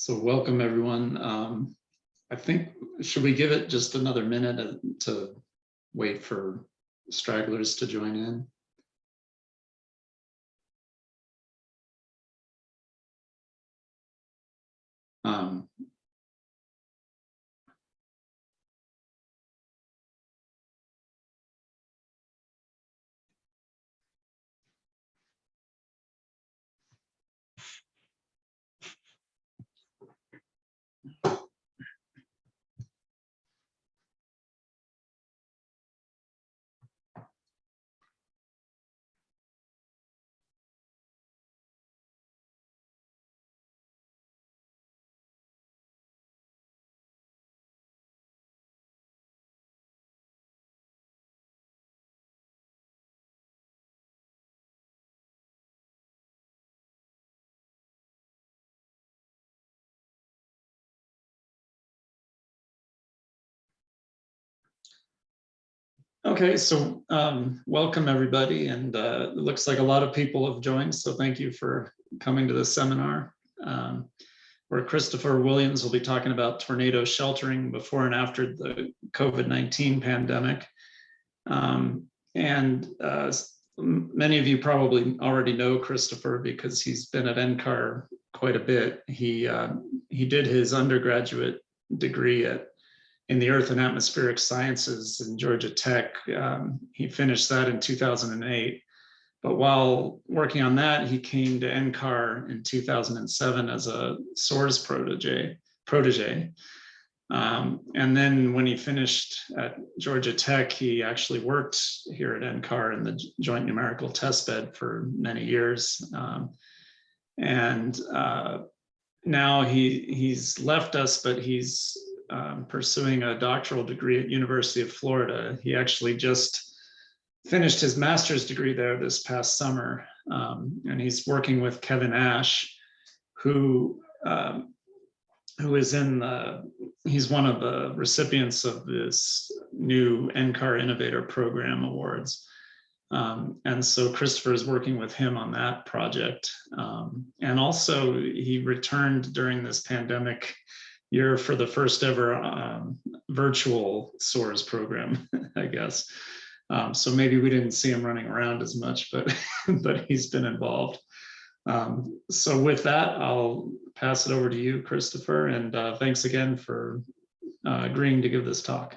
So welcome, everyone. Um, I think, should we give it just another minute to wait for stragglers to join in? Um, Okay, so um, welcome everybody, and uh, it looks like a lot of people have joined, so thank you for coming to this seminar. Um, where Christopher Williams will be talking about tornado sheltering before and after the COVID-19 pandemic. Um, and uh, many of you probably already know Christopher because he's been at NCAR quite a bit. He, uh, he did his undergraduate degree at in the Earth and Atmospheric Sciences in Georgia Tech. Um, he finished that in 2008. But while working on that, he came to NCAR in 2007 as a SOARS protege. protege. Um, and then when he finished at Georgia Tech, he actually worked here at NCAR in the Joint Numerical Test Bed for many years. Um, and uh, now he he's left us, but he's um, pursuing a doctoral degree at University of Florida. He actually just finished his master's degree there this past summer. Um, and he's working with Kevin Ash, who um, who is in the, he's one of the recipients of this new NCAR Innovator Program Awards. Um, and so Christopher is working with him on that project. Um, and also he returned during this pandemic year for the first ever um, virtual SOARS program, I guess. Um, so maybe we didn't see him running around as much, but but he's been involved. Um, so with that, I'll pass it over to you, Christopher, and uh, thanks again for uh, agreeing to give this talk.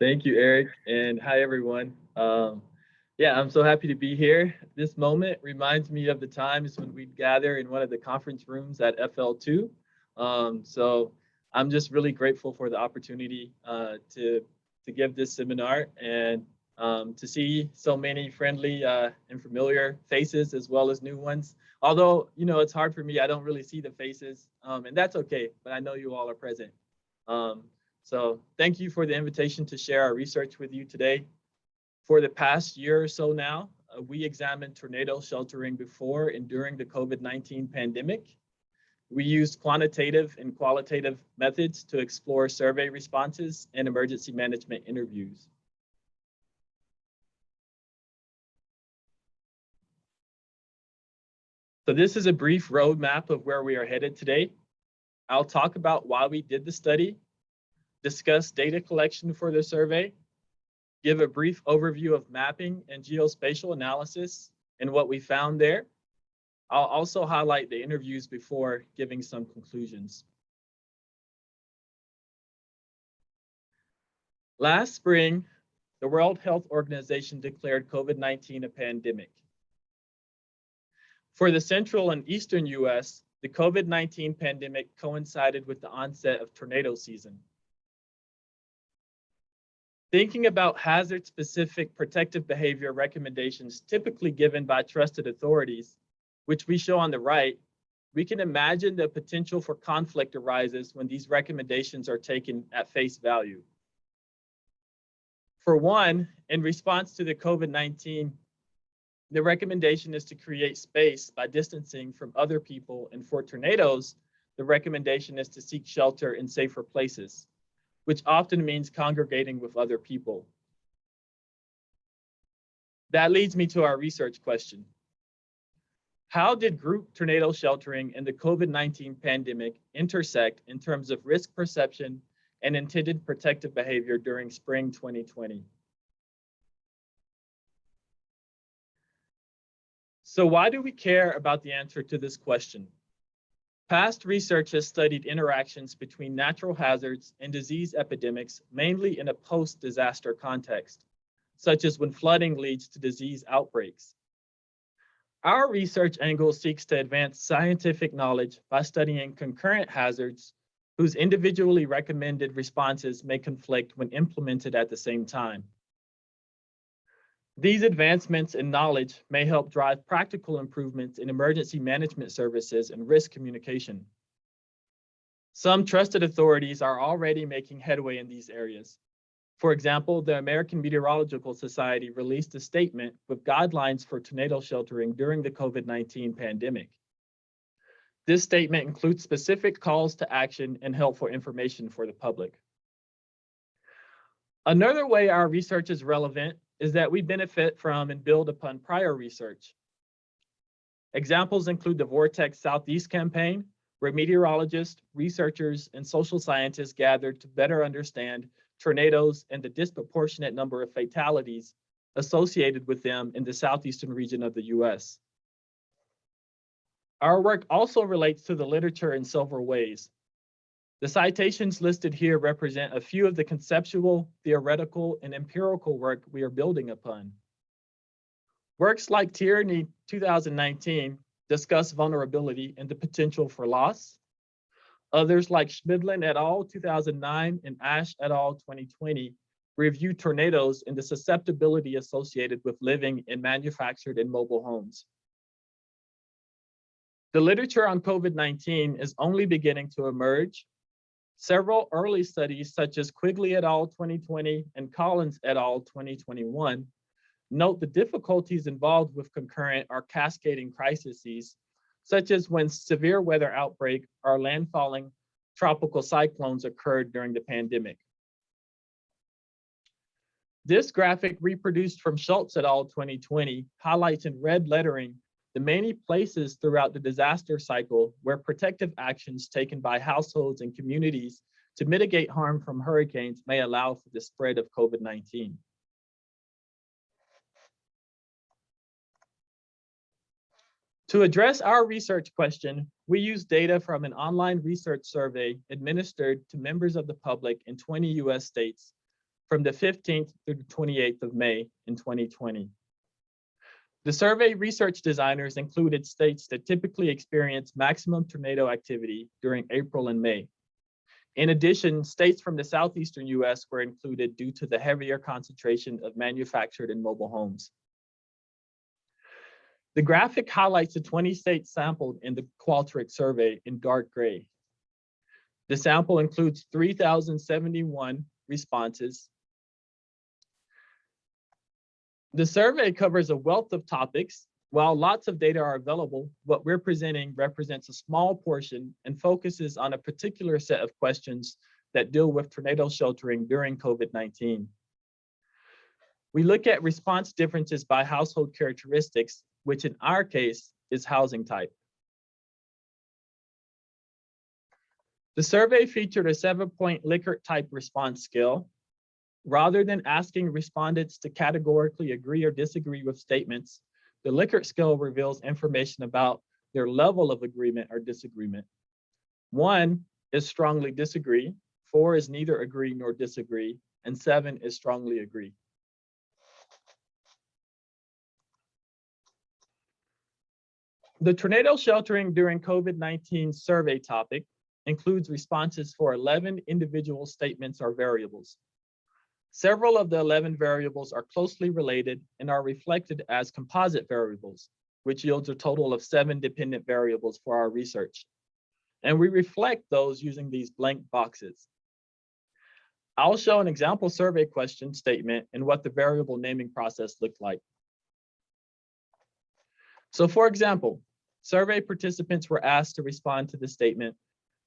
Thank you, Eric, and hi, everyone. Um, yeah, I'm so happy to be here. This moment reminds me of the times when we'd gather in one of the conference rooms at FL2 um, so I'm just really grateful for the opportunity uh, to to give this seminar and um, to see so many friendly uh, and familiar faces as well as new ones. Although you know it's hard for me, I don't really see the faces, um, and that's okay. But I know you all are present. Um, so thank you for the invitation to share our research with you today. For the past year or so now, uh, we examined tornado sheltering before and during the COVID-19 pandemic we used quantitative and qualitative methods to explore survey responses and emergency management interviews. So this is a brief roadmap of where we are headed today. I'll talk about why we did the study, discuss data collection for the survey, give a brief overview of mapping and geospatial analysis and what we found there, I'll also highlight the interviews before giving some conclusions. Last spring, the World Health Organization declared COVID-19 a pandemic. For the central and eastern US, the COVID-19 pandemic coincided with the onset of tornado season. Thinking about hazard-specific protective behavior recommendations typically given by trusted authorities, which we show on the right, we can imagine the potential for conflict arises when these recommendations are taken at face value. For one, in response to the COVID-19, the recommendation is to create space by distancing from other people. And for tornadoes, the recommendation is to seek shelter in safer places, which often means congregating with other people. That leads me to our research question. How did group tornado sheltering and the COVID-19 pandemic intersect in terms of risk perception and intended protective behavior during spring 2020? So why do we care about the answer to this question? Past research has studied interactions between natural hazards and disease epidemics, mainly in a post-disaster context, such as when flooding leads to disease outbreaks. Our research angle seeks to advance scientific knowledge by studying concurrent hazards whose individually recommended responses may conflict when implemented at the same time. These advancements in knowledge may help drive practical improvements in emergency management services and risk communication. Some trusted authorities are already making headway in these areas. For example, the American Meteorological Society released a statement with guidelines for tornado sheltering during the COVID-19 pandemic. This statement includes specific calls to action and helpful information for the public. Another way our research is relevant is that we benefit from and build upon prior research. Examples include the Vortex Southeast campaign, where meteorologists, researchers, and social scientists gathered to better understand tornadoes and the disproportionate number of fatalities associated with them in the southeastern region of the US. Our work also relates to the literature in several ways. The citations listed here represent a few of the conceptual, theoretical, and empirical work we are building upon. Works like Tierney 2019 discuss vulnerability and the potential for loss. Others like Schmidlin et al. 2009 and Ash et al. 2020 review tornadoes and the susceptibility associated with living in manufactured and mobile homes. The literature on COVID-19 is only beginning to emerge Several early studies, such as Quigley et al. 2020 and Collins et al. 2021, note the difficulties involved with concurrent or cascading crises, such as when severe weather outbreak or landfalling tropical cyclones occurred during the pandemic. This graphic reproduced from Schultz et al. 2020 highlights in red lettering the many places throughout the disaster cycle where protective actions taken by households and communities to mitigate harm from hurricanes may allow for the spread of COVID-19. To address our research question, we use data from an online research survey administered to members of the public in 20 US states from the 15th through the 28th of May in 2020. The survey research designers included states that typically experience maximum tornado activity during April and May. In addition, states from the southeastern US were included due to the heavier concentration of manufactured and mobile homes. The graphic highlights the 20 states sampled in the Qualtrics survey in dark gray. The sample includes 3,071 responses the survey covers a wealth of topics. While lots of data are available, what we're presenting represents a small portion and focuses on a particular set of questions that deal with tornado sheltering during COVID-19. We look at response differences by household characteristics, which in our case is housing type. The survey featured a seven point Likert type response scale, Rather than asking respondents to categorically agree or disagree with statements, the Likert scale reveals information about their level of agreement or disagreement. One is strongly disagree, four is neither agree nor disagree, and seven is strongly agree. The tornado sheltering during COVID-19 survey topic includes responses for 11 individual statements or variables. Several of the 11 variables are closely related and are reflected as composite variables, which yields a total of seven dependent variables for our research. And we reflect those using these blank boxes. I'll show an example survey question statement and what the variable naming process looked like. So for example, survey participants were asked to respond to the statement,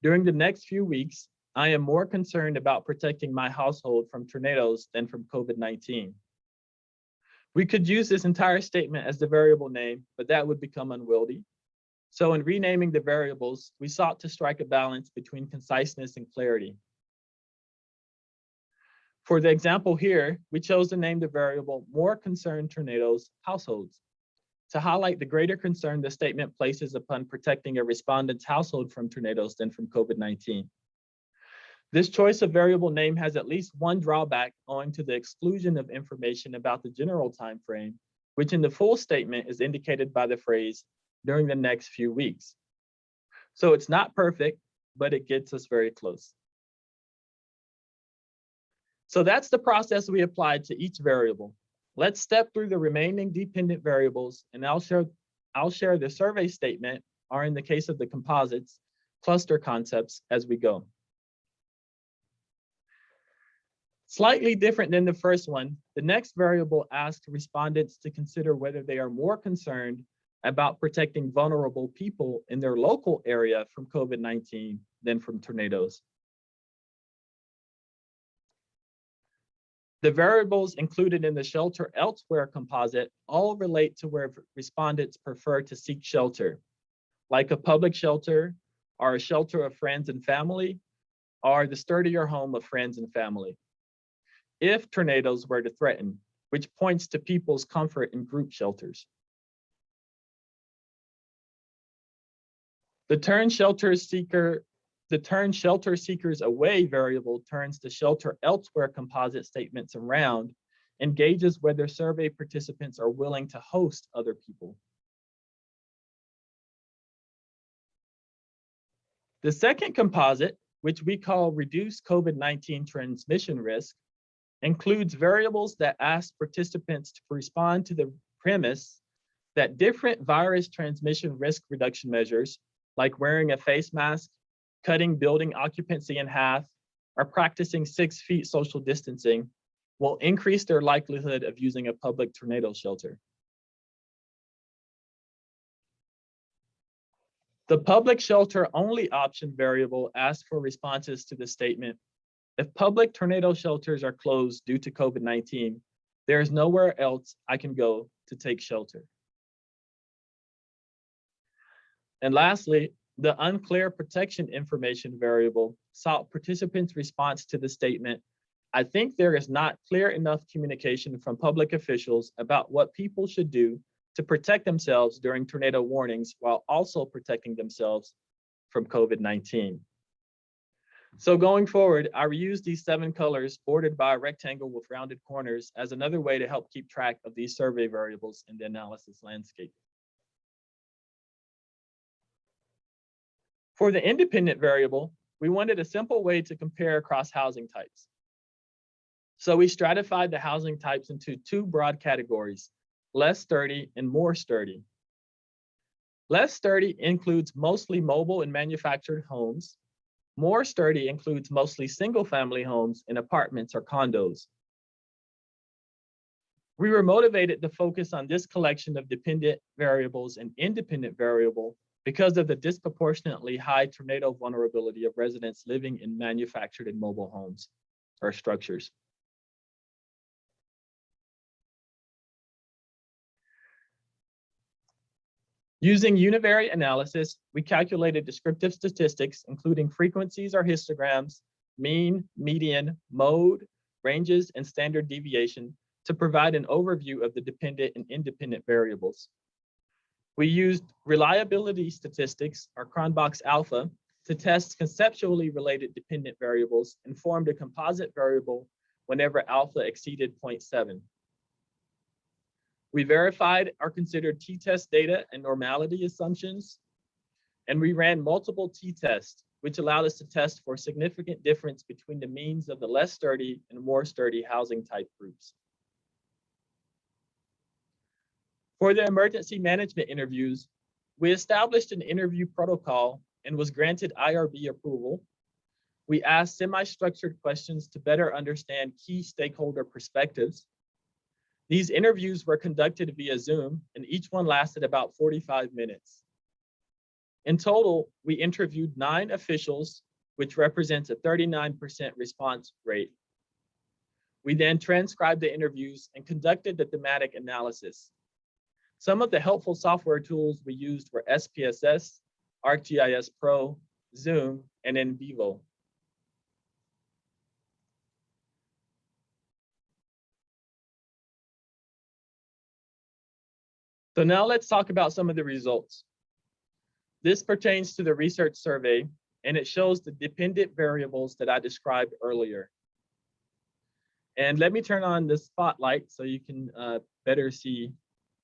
during the next few weeks, I am more concerned about protecting my household from tornadoes than from COVID-19. We could use this entire statement as the variable name, but that would become unwieldy. So in renaming the variables, we sought to strike a balance between conciseness and clarity. For the example here, we chose to name the variable more concerned tornadoes households to highlight the greater concern the statement places upon protecting a respondent's household from tornadoes than from COVID-19. This choice of variable name has at least one drawback owing to the exclusion of information about the general time frame, which in the full statement is indicated by the phrase during the next few weeks. So it's not perfect, but it gets us very close. So that's the process we applied to each variable. Let's step through the remaining dependent variables and I'll share, I'll share the survey statement, or in the case of the composites, cluster concepts as we go. Slightly different than the first one, the next variable asks respondents to consider whether they are more concerned about protecting vulnerable people in their local area from COVID-19 than from tornadoes. The variables included in the shelter elsewhere composite all relate to where respondents prefer to seek shelter, like a public shelter or a shelter of friends and family, or the sturdier home of friends and family. If tornadoes were to threaten, which points to people's comfort in group shelters. The turn shelter seeker the turn shelter seekers away variable turns the shelter elsewhere composite statements around and gauges whether survey participants are willing to host other people. The second composite, which we call reduce COVID-19 transmission risk, includes variables that ask participants to respond to the premise that different virus transmission risk reduction measures, like wearing a face mask cutting building occupancy in half, or practicing six feet social distancing will increase their likelihood of using a public tornado shelter. The public shelter only option variable asks for responses to the statement, if public tornado shelters are closed due to COVID-19, there is nowhere else I can go to take shelter. And lastly, the unclear protection information variable sought participants' response to the statement, I think there is not clear enough communication from public officials about what people should do to protect themselves during tornado warnings while also protecting themselves from COVID-19. So going forward, I reuse these seven colors bordered by a rectangle with rounded corners as another way to help keep track of these survey variables in the analysis landscape. For the independent variable, we wanted a simple way to compare across housing types. So we stratified the housing types into two broad categories, less sturdy and more sturdy. Less sturdy includes mostly mobile and manufactured homes. More sturdy includes mostly single family homes and apartments or condos. We were motivated to focus on this collection of dependent variables and independent variable because of the disproportionately high tornado vulnerability of residents living in manufactured and mobile homes or structures. Using univariate analysis, we calculated descriptive statistics, including frequencies or histograms, mean, median, mode, ranges, and standard deviation to provide an overview of the dependent and independent variables. We used reliability statistics, or Cronbach's alpha, to test conceptually related dependent variables and formed a composite variable whenever alpha exceeded 0.7. We verified or considered t-test data and normality assumptions, and we ran multiple t-tests, which allowed us to test for significant difference between the means of the less sturdy and more sturdy housing type groups. For the emergency management interviews, we established an interview protocol and was granted IRB approval. We asked semi-structured questions to better understand key stakeholder perspectives. These interviews were conducted via Zoom and each one lasted about 45 minutes. In total, we interviewed nine officials, which represents a 39% response rate. We then transcribed the interviews and conducted the thematic analysis. Some of the helpful software tools we used were SPSS, ArcGIS Pro, Zoom, and NVivo. So now let's talk about some of the results. This pertains to the research survey, and it shows the dependent variables that I described earlier. And let me turn on the spotlight so you can uh, better see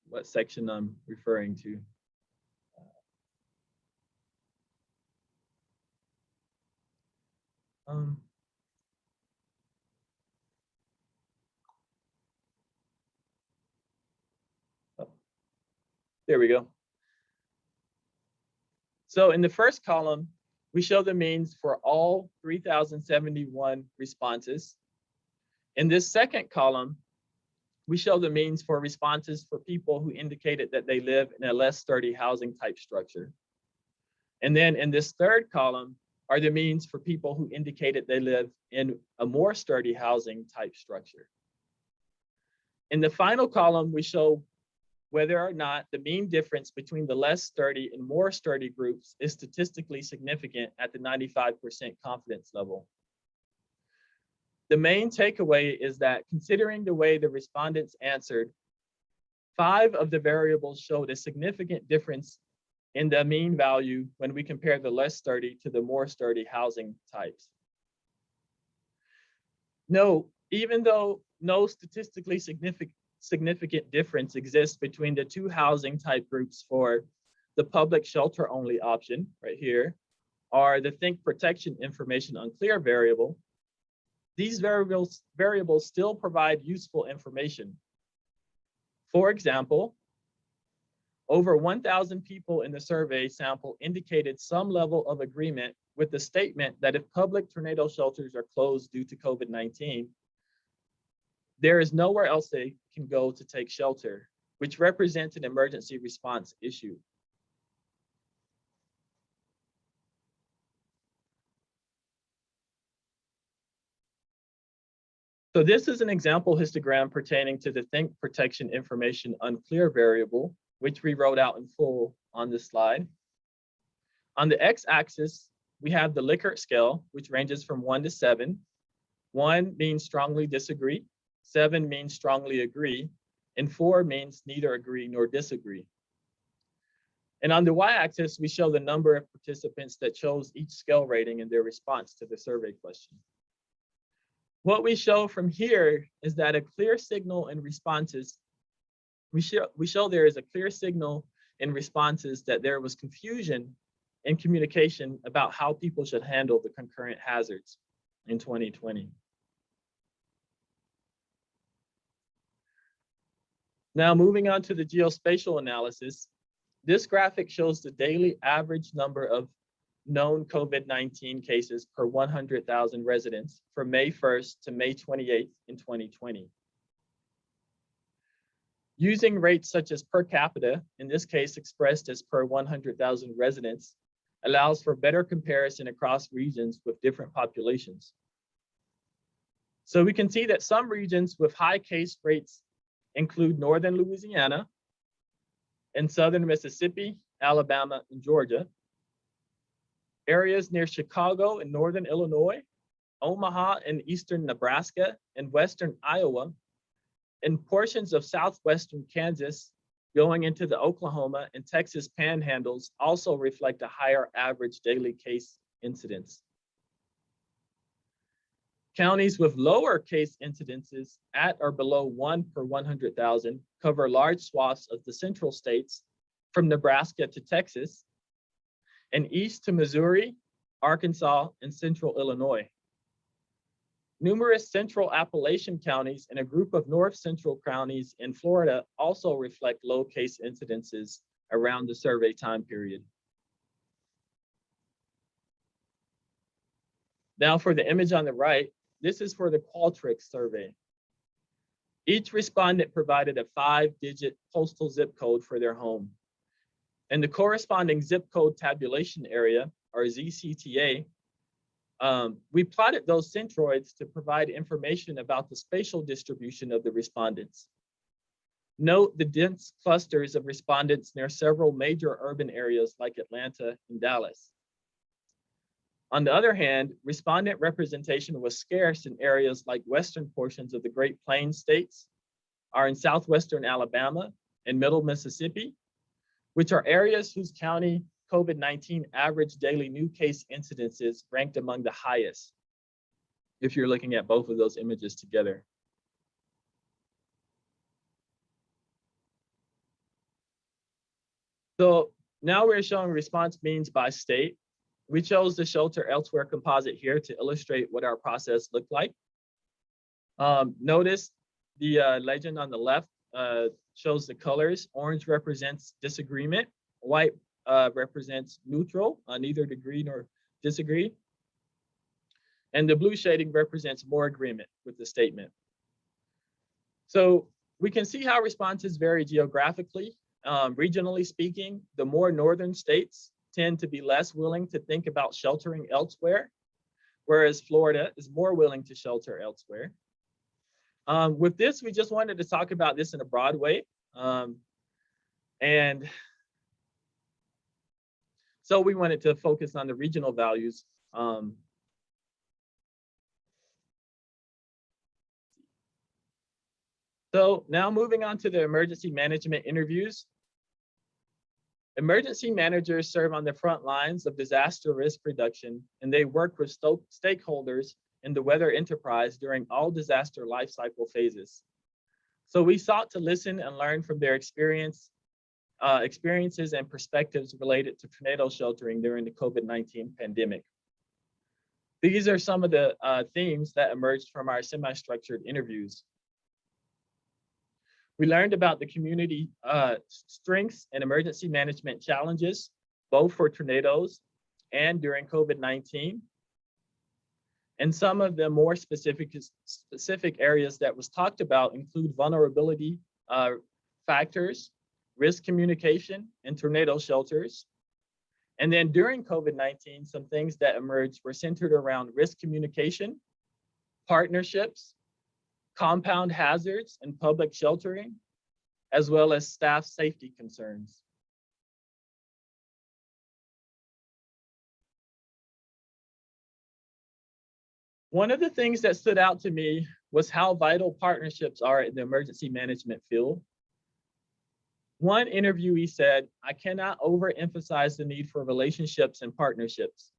what section I'm referring to. Um, oh, there we go. So in the first column, we show the means for all 3,071 responses. In this second column, we show the means for responses for people who indicated that they live in a less sturdy housing type structure. And then in this third column are the means for people who indicated they live in a more sturdy housing type structure. In the final column, we show whether or not the mean difference between the less sturdy and more sturdy groups is statistically significant at the 95% confidence level. The main takeaway is that considering the way the respondents answered, five of the variables showed a significant difference in the mean value when we compare the less sturdy to the more sturdy housing types. No, even though no statistically significant significant difference exists between the two housing type groups for the public shelter only option right here, or the think protection information unclear variable, these variables, variables still provide useful information. For example, over 1,000 people in the survey sample indicated some level of agreement with the statement that if public tornado shelters are closed due to COVID-19, there is nowhere else they can go to take shelter, which represents an emergency response issue. So this is an example histogram pertaining to the think protection information unclear variable, which we wrote out in full on this slide. On the x-axis, we have the Likert scale, which ranges from one to seven. One means strongly disagree, seven means strongly agree, and four means neither agree nor disagree. And on the y-axis, we show the number of participants that chose each scale rating in their response to the survey question. What we show from here is that a clear signal in responses, we show, we show there is a clear signal in responses that there was confusion in communication about how people should handle the concurrent hazards in 2020. Now moving on to the geospatial analysis, this graphic shows the daily average number of known COVID-19 cases per 100,000 residents from May 1st to May 28th in 2020. Using rates such as per capita, in this case expressed as per 100,000 residents, allows for better comparison across regions with different populations. So we can see that some regions with high case rates include northern Louisiana and southern Mississippi, Alabama, and Georgia. Areas near Chicago and northern Illinois, Omaha and eastern Nebraska and western Iowa, and portions of southwestern Kansas going into the Oklahoma and Texas panhandles also reflect a higher average daily case incidence. Counties with lower case incidences at or below one per 100,000 cover large swaths of the central states from Nebraska to Texas and east to Missouri, Arkansas, and central Illinois. Numerous central Appalachian counties and a group of north central counties in Florida also reflect low case incidences around the survey time period. Now for the image on the right, this is for the Qualtrics survey. Each respondent provided a five-digit postal zip code for their home. In the corresponding zip code tabulation area, or ZCTA, um, we plotted those centroids to provide information about the spatial distribution of the respondents. Note the dense clusters of respondents near several major urban areas like Atlanta and Dallas. On the other hand, respondent representation was scarce in areas like western portions of the Great Plains states, are in southwestern Alabama and middle Mississippi, which are areas whose county COVID-19 average daily new case incidences ranked among the highest, if you're looking at both of those images together. So now we're showing response means by state. We chose the shelter elsewhere composite here to illustrate what our process looked like. Um, notice the uh, legend on the left uh, shows the colors. Orange represents disagreement. White uh, represents neutral, uh, neither agree nor disagree. And the blue shading represents more agreement with the statement. So we can see how responses vary geographically. Um, regionally speaking, the more northern states tend to be less willing to think about sheltering elsewhere, whereas Florida is more willing to shelter elsewhere. Um, with this, we just wanted to talk about this in a broad way. Um, and so we wanted to focus on the regional values. Um, so now moving on to the emergency management interviews. Emergency managers serve on the front lines of disaster risk reduction, and they work with stakeholders in the weather enterprise during all disaster life cycle phases. So we sought to listen and learn from their experience, uh, experiences and perspectives related to tornado sheltering during the COVID-19 pandemic. These are some of the uh, themes that emerged from our semi-structured interviews. We learned about the community uh, strengths and emergency management challenges, both for tornadoes and during COVID-19. And some of the more specific, specific areas that was talked about include vulnerability uh, factors, risk communication, and tornado shelters. And then during COVID-19, some things that emerged were centered around risk communication, partnerships, compound hazards and public sheltering, as well as staff safety concerns. One of the things that stood out to me was how vital partnerships are in the emergency management field. One interviewee said, I cannot overemphasize the need for relationships and partnerships.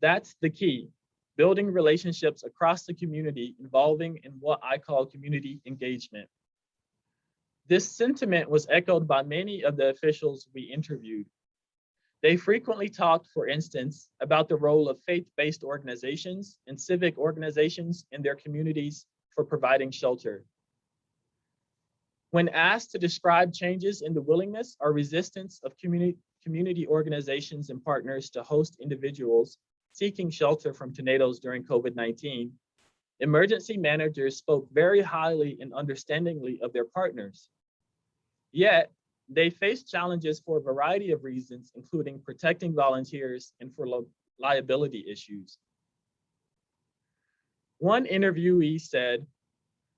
That's the key building relationships across the community involving in what I call community engagement. This sentiment was echoed by many of the officials we interviewed. They frequently talked, for instance, about the role of faith-based organizations and civic organizations in their communities for providing shelter. When asked to describe changes in the willingness or resistance of community, community organizations and partners to host individuals seeking shelter from tornadoes during COVID-19, emergency managers spoke very highly and understandingly of their partners. Yet, they face challenges for a variety of reasons, including protecting volunteers and for liability issues. One interviewee said,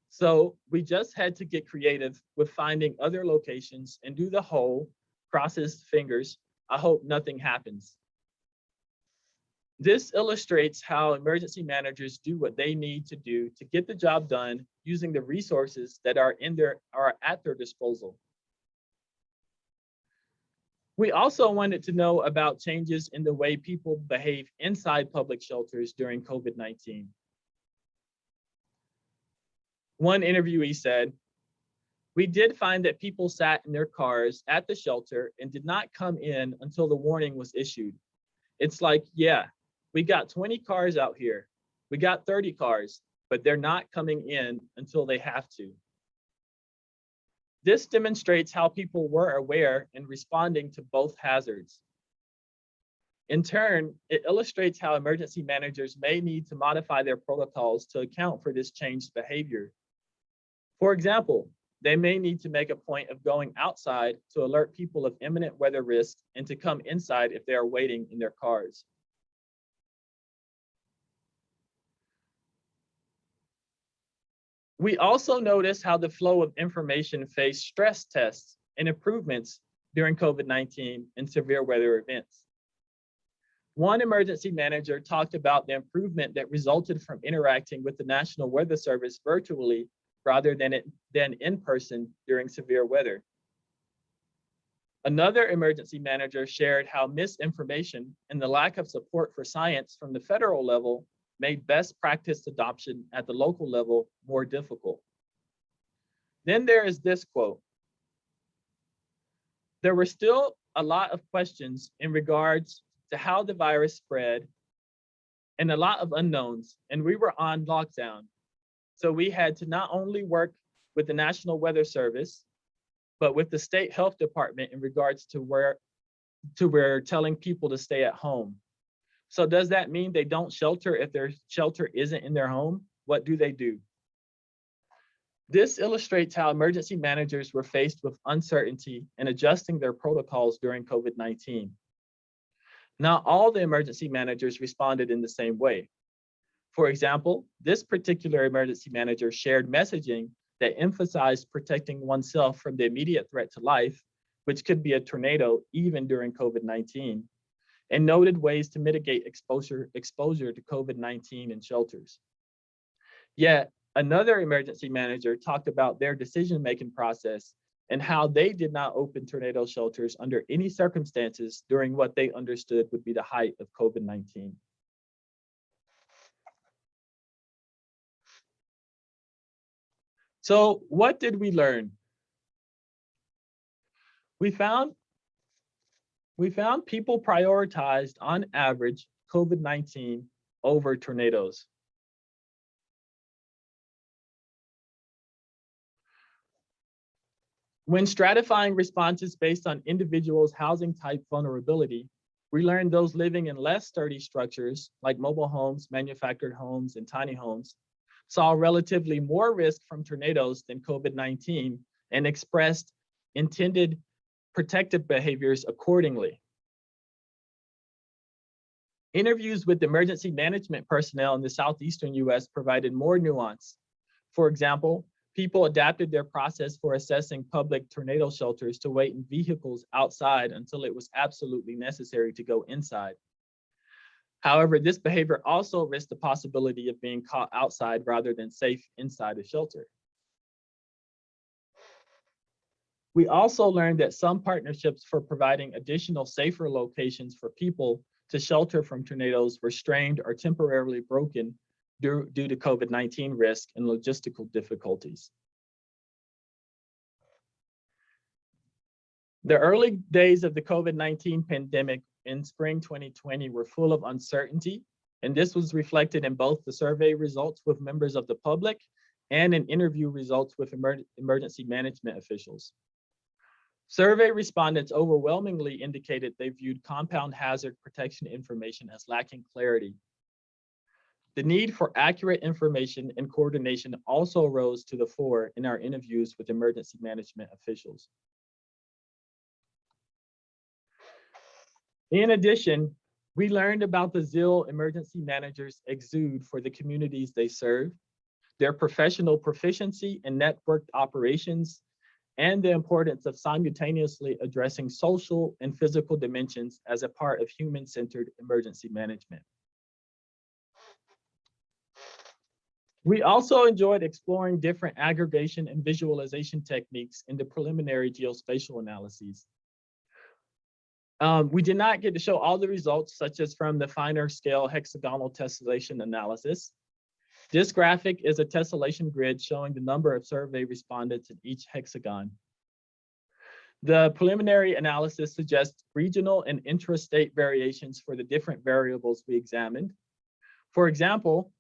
so we just had to get creative with finding other locations and do the whole, crosses fingers, I hope nothing happens. This illustrates how emergency managers do what they need to do to get the job done using the resources that are in their are at their disposal. We also wanted to know about changes in the way people behave inside public shelters during COVID-19. One interviewee said, we did find that people sat in their cars at the shelter and did not come in until the warning was issued. It's like, yeah, we got 20 cars out here. We got 30 cars, but they're not coming in until they have to. This demonstrates how people were aware and responding to both hazards. In turn, it illustrates how emergency managers may need to modify their protocols to account for this changed behavior. For example, they may need to make a point of going outside to alert people of imminent weather risk and to come inside if they are waiting in their cars. We also noticed how the flow of information faced stress tests and improvements during COVID-19 and severe weather events. One emergency manager talked about the improvement that resulted from interacting with the National Weather Service virtually rather than, it, than in person during severe weather. Another emergency manager shared how misinformation and the lack of support for science from the federal level made best practice adoption at the local level more difficult. Then there is this quote. There were still a lot of questions in regards to how the virus spread and a lot of unknowns, and we were on lockdown. So we had to not only work with the National Weather Service, but with the state health department in regards to where to where telling people to stay at home. So does that mean they don't shelter if their shelter isn't in their home? What do they do? This illustrates how emergency managers were faced with uncertainty and adjusting their protocols during COVID-19. Not all the emergency managers responded in the same way. For example, this particular emergency manager shared messaging that emphasized protecting oneself from the immediate threat to life, which could be a tornado even during COVID-19, and noted ways to mitigate exposure, exposure to COVID-19 in shelters. Yet another emergency manager talked about their decision-making process and how they did not open tornado shelters under any circumstances during what they understood would be the height of COVID-19. So what did we learn? We found we found people prioritized on average COVID-19 over tornadoes. When stratifying responses based on individuals' housing type vulnerability, we learned those living in less sturdy structures like mobile homes, manufactured homes, and tiny homes saw relatively more risk from tornadoes than COVID-19 and expressed intended protective behaviors accordingly. Interviews with emergency management personnel in the Southeastern US provided more nuance. For example, people adapted their process for assessing public tornado shelters to wait in vehicles outside until it was absolutely necessary to go inside. However, this behavior also risks the possibility of being caught outside rather than safe inside a shelter. We also learned that some partnerships for providing additional safer locations for people to shelter from tornadoes were strained or temporarily broken due, due to COVID-19 risk and logistical difficulties. The early days of the COVID-19 pandemic in spring 2020 were full of uncertainty, and this was reflected in both the survey results with members of the public and in interview results with emer emergency management officials. Survey respondents overwhelmingly indicated they viewed compound hazard protection information as lacking clarity the need for accurate information and coordination also rose to the fore in our interviews with emergency management officials. In addition, we learned about the zeal emergency managers exude for the communities they serve, their professional proficiency in networked operations, and the importance of simultaneously addressing social and physical dimensions as a part of human-centered emergency management. We also enjoyed exploring different aggregation and visualization techniques in the preliminary geospatial analyses. Um, we did not get to show all the results, such as from the finer scale hexagonal tessellation analysis. This graphic is a tessellation grid showing the number of survey respondents in each hexagon. The preliminary analysis suggests regional and intrastate variations for the different variables we examined. For example,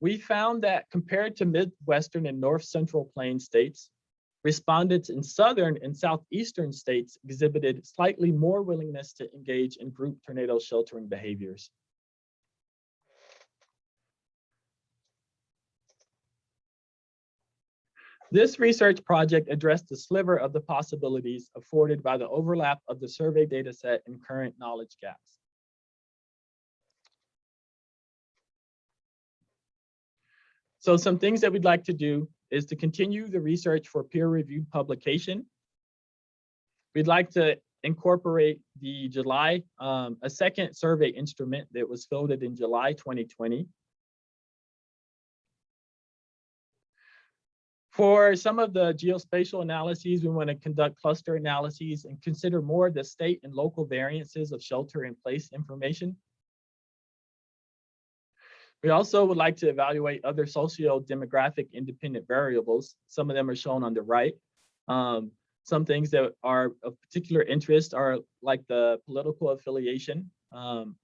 we found that compared to Midwestern and North Central Plain states, respondents in Southern and Southeastern states exhibited slightly more willingness to engage in group tornado sheltering behaviors. This research project addressed the sliver of the possibilities afforded by the overlap of the survey data set and current knowledge gaps. So some things that we'd like to do is to continue the research for peer-reviewed publication. We'd like to incorporate the July, um, a second survey instrument that was fielded in July 2020. For some of the geospatial analyses, we want to conduct cluster analyses and consider more the state and local variances of shelter in place information. We also would like to evaluate other socio-demographic independent variables. Some of them are shown on the right. Um, some things that are of particular interest are like the political affiliation. Um,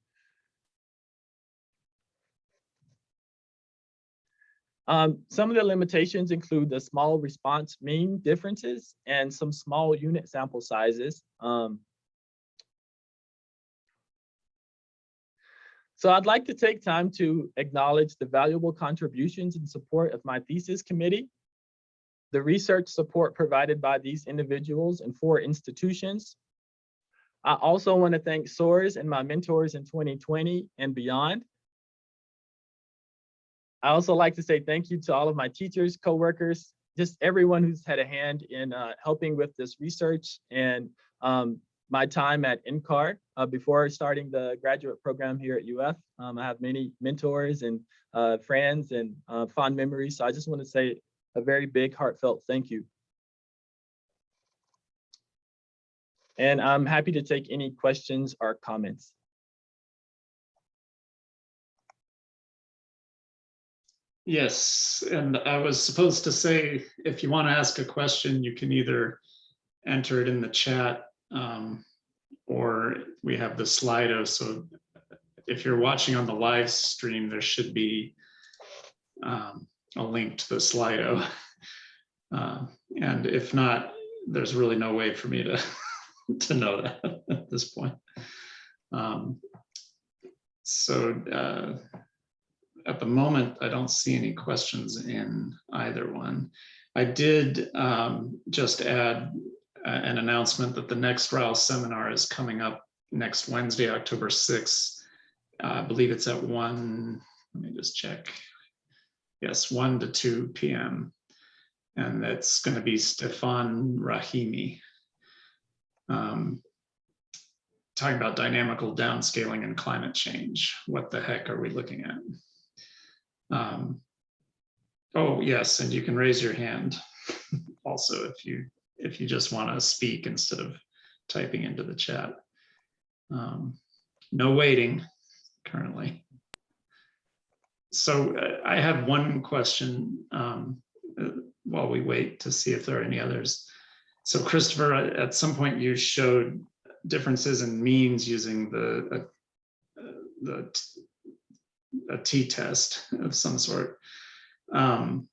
um, some of the limitations include the small response mean differences and some small unit sample sizes. Um, So I'd like to take time to acknowledge the valuable contributions and support of my thesis committee, the research support provided by these individuals and four institutions. I also want to thank SOARS and my mentors in 2020 and beyond. I also like to say thank you to all of my teachers, coworkers, just everyone who's had a hand in uh, helping with this research and um, my time at NCAR uh, before starting the graduate program here at UF. Um, I have many mentors and uh, friends and uh, fond memories. So I just want to say a very big heartfelt thank you. And I'm happy to take any questions or comments. Yes, and I was supposed to say, if you want to ask a question, you can either enter it in the chat um, or we have the Slido. So if you're watching on the live stream, there should be um, a link to the Slido. Uh, and if not, there's really no way for me to, to know that at this point. Um, so uh, at the moment, I don't see any questions in either one. I did um, just add uh, an announcement that the next RAL seminar is coming up next Wednesday, October 6th. Uh, I believe it's at one, let me just check. Yes, 1 to 2 p.m. And it's going to be Stefan Rahimi. Um, talking about dynamical downscaling and climate change. What the heck are we looking at? Um, oh, yes, and you can raise your hand also if you if you just want to speak instead of typing into the chat. Um, no waiting currently. So uh, I have one question um, uh, while we wait to see if there are any others. So Christopher, at some point you showed differences in means using the uh, the a t-test of some sort. Um,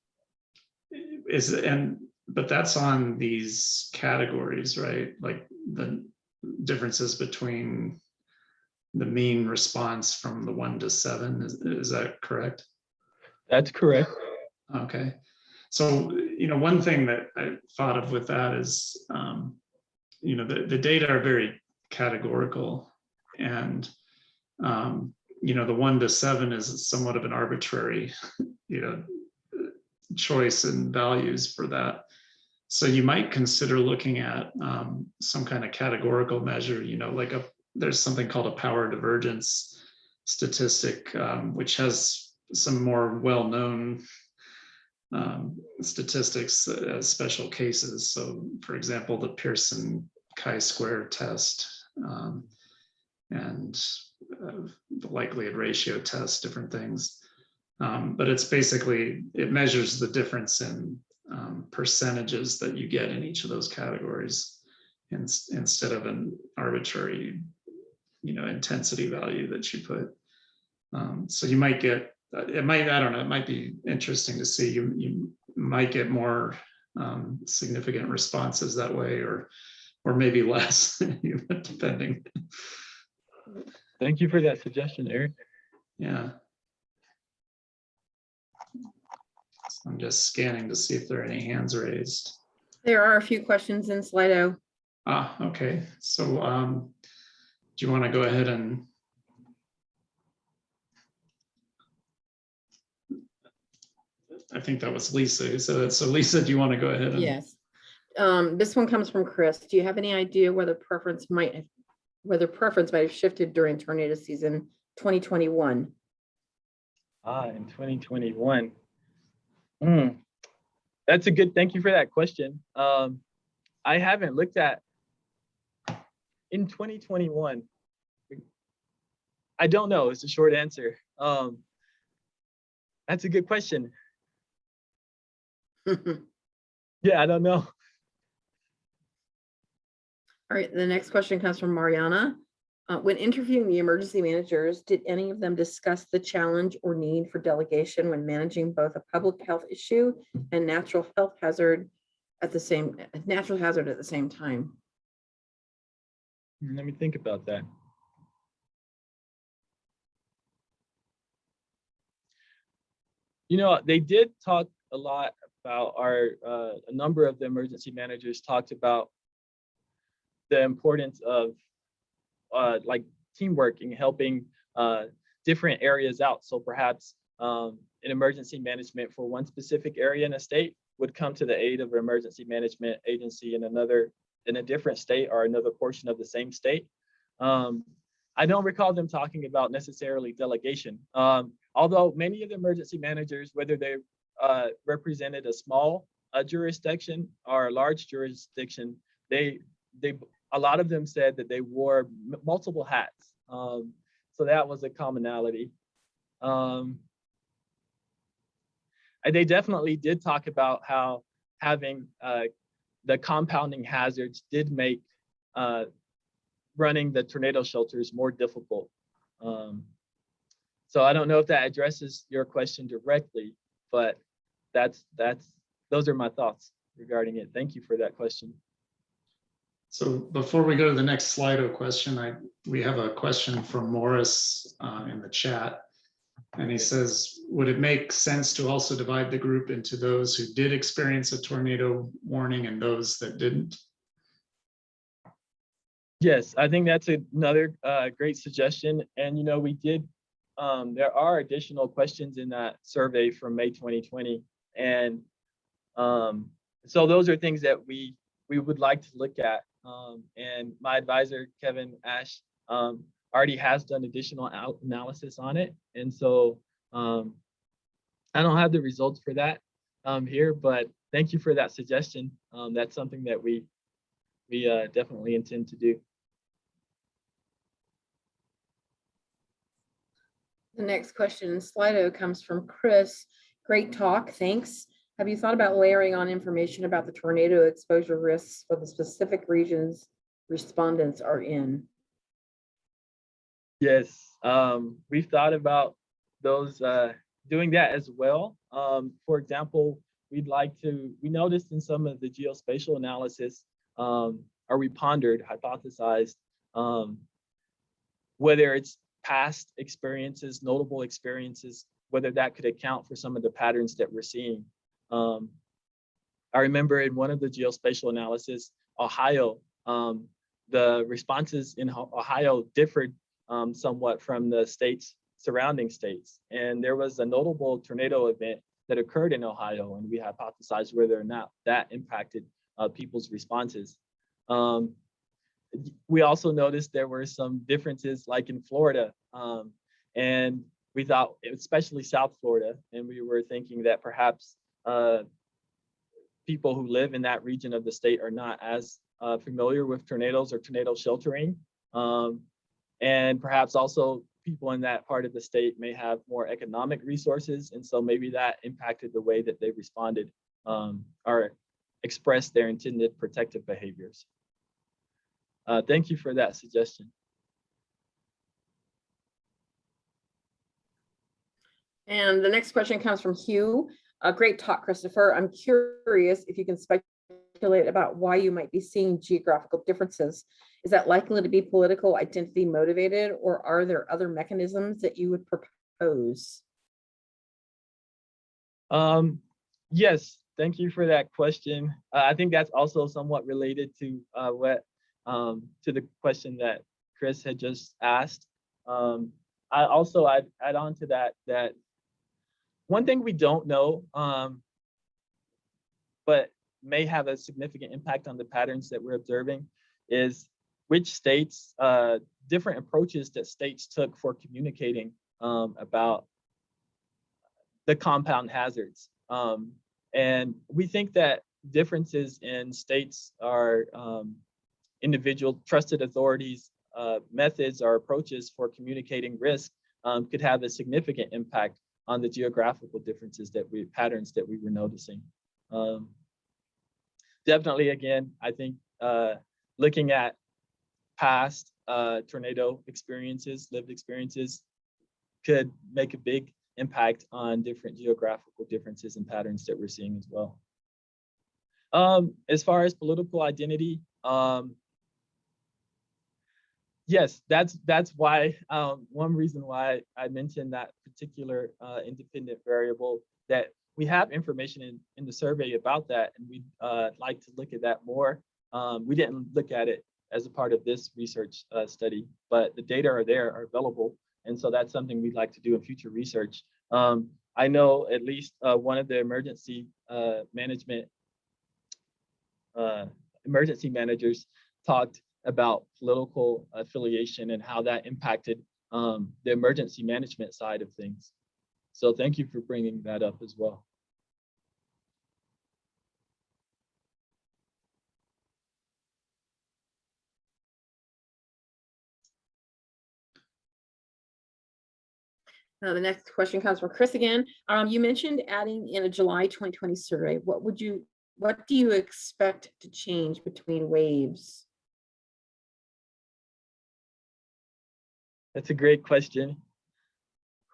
is and but that's on these categories, right? Like the differences between the mean response from the one to seven. Is, is that correct? That's correct. Okay. So, you know, one thing that I thought of with that is, um, you know, the, the data are very categorical and, um, you know, the one to seven is somewhat of an arbitrary, you know, choice and values for that. So you might consider looking at um, some kind of categorical measure, you know, like a there's something called a power divergence statistic, um, which has some more well-known um, statistics as special cases. So for example, the Pearson chi-square test um, and the likelihood ratio test, different things. Um, but it's basically, it measures the difference in um, percentages that you get in each of those categories in, instead of an arbitrary, you know, intensity value that you put. Um, so you might get, it might, I don't know, it might be interesting to see, you, you might get more um, significant responses that way or, or maybe less, depending. Thank you for that suggestion, Eric. Yeah. I'm just scanning to see if there are any hands raised. There are a few questions in Slido. Ah, okay. So um, do you want to go ahead and I think that was Lisa who said that. So Lisa, do you want to go ahead? and- Yes. Um, this one comes from Chris. Do you have any idea whether preference might, have whether preference might have shifted during tornado season twenty twenty-one? Ah, in 2021. Hmm. That's a good, thank you for that question. Um, I haven't looked at in 2021. I don't know it's a short answer. Um, that's a good question. Yeah, I don't know. Right, the next question comes from Mariana. Uh, when interviewing the emergency managers, did any of them discuss the challenge or need for delegation when managing both a public health issue and natural health hazard at the same, natural hazard at the same time? Let me think about that. You know, they did talk a lot about our, uh, a number of the emergency managers talked about the importance of, uh, like teamwork and helping, uh, different areas out. So perhaps, um, an emergency management for one specific area in a state would come to the aid of an emergency management agency in another, in a different state or another portion of the same state. Um, I don't recall them talking about necessarily delegation. Um, although many of the emergency managers, whether they uh, represented a small uh, jurisdiction or a large jurisdiction, they they a lot of them said that they wore multiple hats. Um, so that was a commonality. Um, and they definitely did talk about how having uh, the compounding hazards did make uh, running the tornado shelters more difficult. Um, so I don't know if that addresses your question directly, but that's that's those are my thoughts regarding it. Thank you for that question. So before we go to the next Slido question, I, we have a question from Morris uh, in the chat. And he says, would it make sense to also divide the group into those who did experience a tornado warning and those that didn't? Yes, I think that's another uh, great suggestion. And you know, we did. Um, there are additional questions in that survey from May 2020, and um, so those are things that we we would like to look at. Um, and my advisor Kevin Ash um, already has done additional analysis on it, and so um, I don't have the results for that um, here, but thank you for that suggestion. Um, that's something that we we uh, definitely intend to do. The next question in Slido comes from Chris. Great talk, thanks. Have you thought about layering on information about the tornado exposure risks for the specific regions respondents are in? Yes, um, we've thought about those, uh, doing that as well. Um, for example, we'd like to, we noticed in some of the geospatial analysis, um, or we pondered, hypothesized, um, whether it's past experiences, notable experiences, whether that could account for some of the patterns that we're seeing. Um, I remember in one of the geospatial analysis, Ohio, um, the responses in Ohio differed um, somewhat from the states surrounding states. And there was a notable tornado event that occurred in Ohio, and we hypothesized whether or not that impacted uh, people's responses. Um, we also noticed there were some differences like in Florida. Um, and we thought, especially South Florida, and we were thinking that perhaps uh, people who live in that region of the state are not as uh, familiar with tornadoes or tornado sheltering. Um, and perhaps also people in that part of the state may have more economic resources. And so maybe that impacted the way that they responded um, or expressed their intended protective behaviors. Uh, thank you for that suggestion. And the next question comes from Hugh. A great talk, Christopher. I'm curious if you can speculate about why you might be seeing geographical differences. Is that likely to be political identity motivated, or are there other mechanisms that you would propose? Um, yes, thank you for that question. Uh, I think that's also somewhat related to uh, what um, to the question that Chris had just asked. Um, I also I'd add on to that that one thing we don't know, um, but may have a significant impact on the patterns that we're observing is which states, uh, different approaches that states took for communicating um, about the compound hazards. Um, and we think that differences in states are um, individual trusted authorities, uh, methods or approaches for communicating risk um, could have a significant impact on the geographical differences that we patterns that we were noticing. Um, definitely, again, I think uh, looking at past uh, tornado experiences, lived experiences, could make a big impact on different geographical differences and patterns that we're seeing as well. Um, as far as political identity, um, yes, that's that's why um, one reason why I mentioned that particular uh, independent variable that we have information in, in the survey about that, and we'd uh, like to look at that more. Um, we didn't look at it as a part of this research uh, study, but the data are there, are available, and so that's something we'd like to do in future research. Um, I know at least uh, one of the emergency uh, management uh, emergency managers talked about political affiliation and how that impacted um, the emergency management side of things. So thank you for bringing that up as well. Uh, the next question comes from Chris again. Um, you mentioned adding in a July 2020 survey. What would you, what do you expect to change between waves? That's a great question.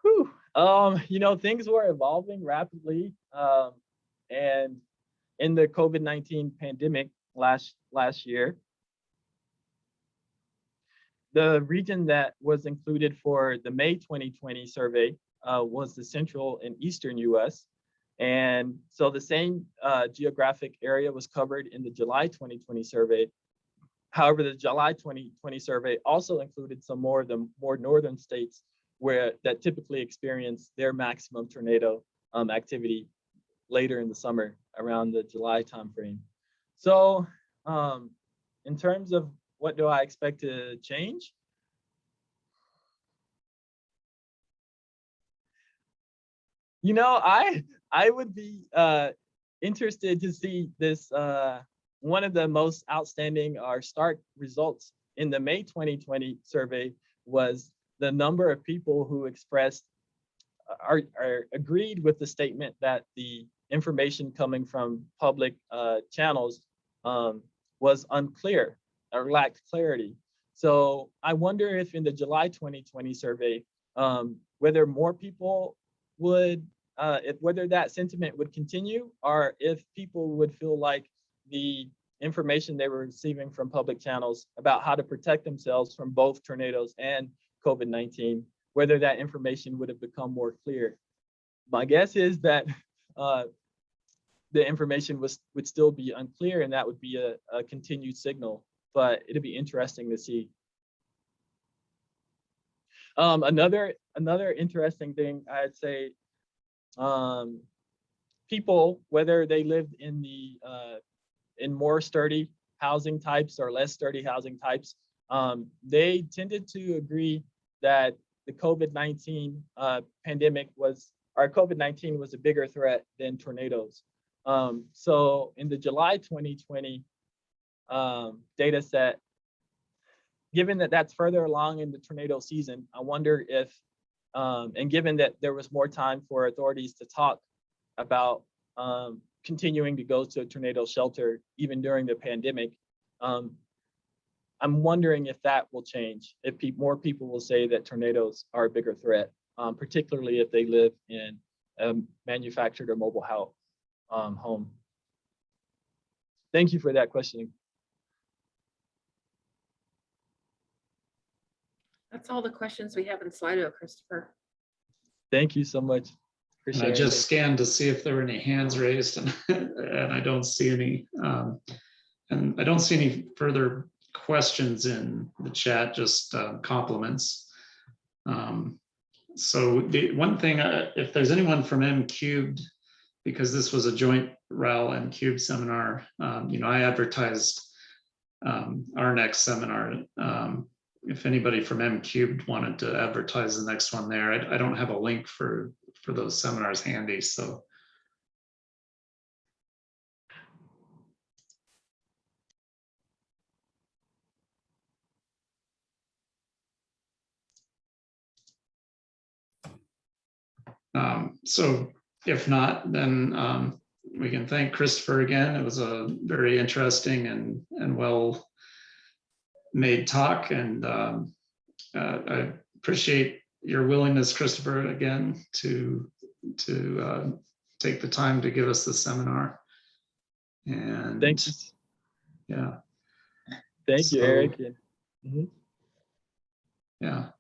Whew. Um, you know, things were evolving rapidly. Um, and in the COVID-19 pandemic last last year, the region that was included for the May 2020 survey uh, was the central and eastern US. And so the same uh, geographic area was covered in the July 2020 survey. However, the July 2020 survey also included some more of the more northern states where that typically experience their maximum tornado um, activity later in the summer around the July timeframe. So um, in terms of what do I expect to change? You know, I I would be uh, interested to see this uh, one of the most outstanding or stark results in the May 2020 survey was the number of people who expressed are, are agreed with the statement that the information coming from public uh, channels um, was unclear or lacked clarity. So I wonder if in the July 2020 survey, um, whether more people would, uh, if whether that sentiment would continue or if people would feel like the information they were receiving from public channels about how to protect themselves from both tornadoes and COVID-19, whether that information would have become more clear. My guess is that uh, the information was would still be unclear and that would be a, a continued signal, but it'd be interesting to see. Um, another another interesting thing I'd say, um, people, whether they lived in the uh, in more sturdy housing types or less sturdy housing types, um, they tended to agree that the COVID-19 uh, pandemic was, or COVID-19 was a bigger threat than tornadoes. Um, so in the July 2020 um, data set, given that that's further along in the tornado season, I wonder if, um, and given that there was more time for authorities to talk about um, continuing to go to a tornado shelter even during the pandemic, um, I'm wondering if that will change, if pe more people will say that tornadoes are a bigger threat, um, particularly if they live in a manufactured or mobile house um, home. Thank you for that question. That's all the questions we have in Slido, Christopher. Thank you so much. And I just scanned to see if there were any hands raised and, and I don't see any. Um, And I don't see any further questions in the chat, just uh, compliments. Um, so the one thing, uh, if there's anyone from M cubed, because this was a joint RAL and Cube seminar, um, you know, I advertised um, our next seminar. Um, if anybody from M cubed wanted to advertise the next one there, I, I don't have a link for, for those seminars handy, so. Um, so if not, then um, we can thank Christopher again. It was a very interesting and, and well made talk and um, uh, I appreciate your willingness, Christopher, again, to, to uh, take the time to give us the seminar. And Thanks. yeah, Thank you, So- Eric. and- yeah.